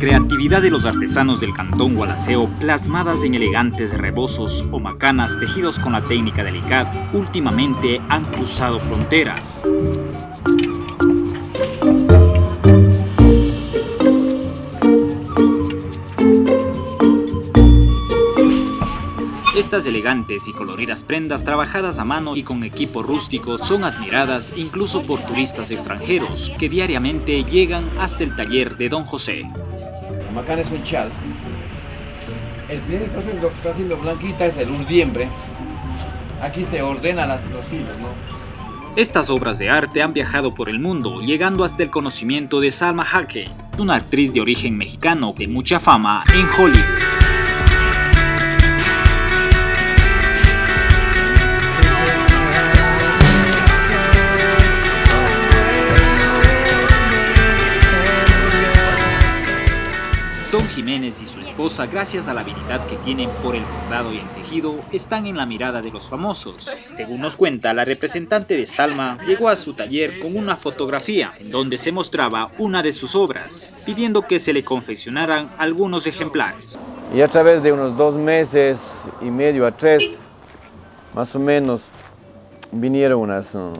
creatividad de los artesanos del cantón Gualaceo, plasmadas en elegantes rebozos o macanas tejidos con la técnica del ICAD, últimamente han cruzado fronteras. Estas elegantes y coloridas prendas trabajadas a mano y con equipo rústico son admiradas incluso por turistas extranjeros que diariamente llegan hasta el taller de Don José. La macana es un chal. El primer proceso que está haciendo Blanquita es el urdiembre. Aquí se ordenan los hilos, ¿no? Estas obras de arte han viajado por el mundo, llegando hasta el conocimiento de Salma Hayek, una actriz de origen mexicano de mucha fama en Hollywood. Don Jiménez y su esposa, gracias a la habilidad que tienen por el bordado y el tejido, están en la mirada de los famosos. Según nos cuenta, la representante de Salma llegó a su taller con una fotografía en donde se mostraba una de sus obras, pidiendo que se le confeccionaran algunos ejemplares. Y a través de unos dos meses y medio a tres, más o menos, vinieron unas, uh,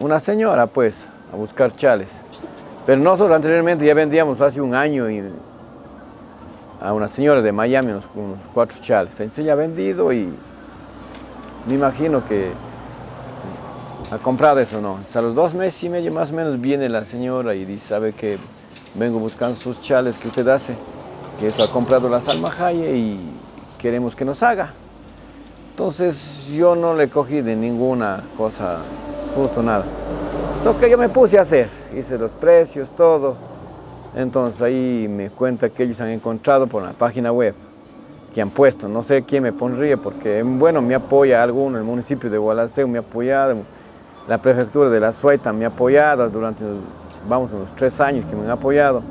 una señora pues a buscar chales. Pero nosotros anteriormente ya vendíamos hace un año y a una señora de Miami unos, cuatro chales. Ya ha vendido y me imagino que ha comprado eso, ¿no? a los dos meses y medio más o menos viene la señora y dice, sabe que vengo buscando sus chales que usted hace, que esto ha comprado la Salmajaye y queremos que nos haga. Entonces yo no le cogí de ninguna cosa, susto, nada. Eso que yo me puse a hacer, hice los precios, todo. Entonces ahí me cuenta que ellos han encontrado por la página web que han puesto, no sé quién me pondría porque bueno, me apoya alguno, el municipio de Gualaceo me ha apoyado, la prefectura de la Suaita me ha apoyado durante, vamos, unos tres años que me han apoyado.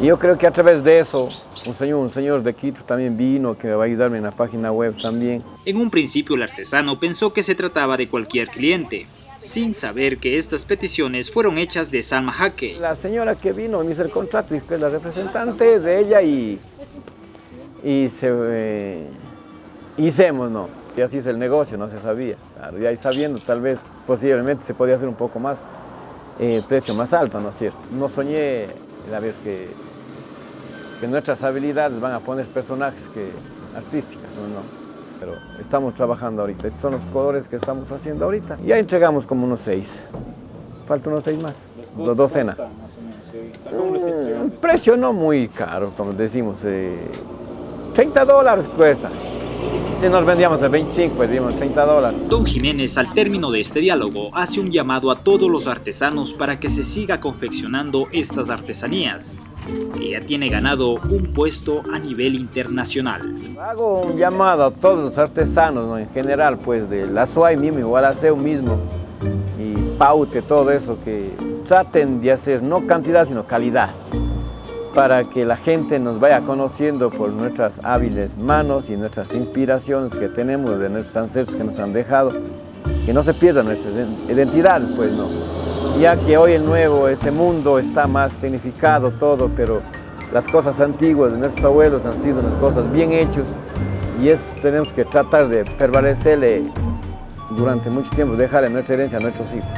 Y yo creo que a través de eso, un señor, un señor de Quito también vino, que va a ayudarme en la página web también. En un principio el artesano pensó que se trataba de cualquier cliente, sin saber que estas peticiones fueron hechas de Salma Jaque. La señora que vino me hizo el contrato, que es la representante de ella y, y se, eh, hicimos, ¿no? Y así es el negocio, no se sabía. Claro, ya sabiendo, tal vez, posiblemente se podía hacer un poco más, eh, precio más alto, ¿no es cierto? No soñé la vez que, que nuestras habilidades van a poner personajes que, artísticas, ¿no? no pero estamos trabajando ahorita. Estos son los colores que estamos haciendo ahorita. Ya entregamos como unos seis. Falta unos seis más, dos docenas. Mm, precio no muy caro, como decimos. 30 eh, dólares cuesta. Si nos vendíamos a 25, pues dimos 30 dólares. Don Jiménez, al término de este diálogo, hace un llamado a todos los artesanos para que se siga confeccionando estas artesanías. Ella tiene ganado un puesto a nivel internacional. Hago un llamado a todos los artesanos, en general, pues de la SUAI mismo, igual a mismo, y Paute, todo eso, que traten de hacer no cantidad, sino calidad para que la gente nos vaya conociendo por nuestras hábiles manos y nuestras inspiraciones que tenemos de nuestros ancestros que nos han dejado, que no se pierdan nuestras identidades, pues no ya que hoy el nuevo, este mundo está más tecnificado todo, pero las cosas antiguas de nuestros abuelos han sido unas cosas bien hechas y eso tenemos que tratar de permanecerle durante mucho tiempo, dejarle nuestra herencia a nuestros hijos.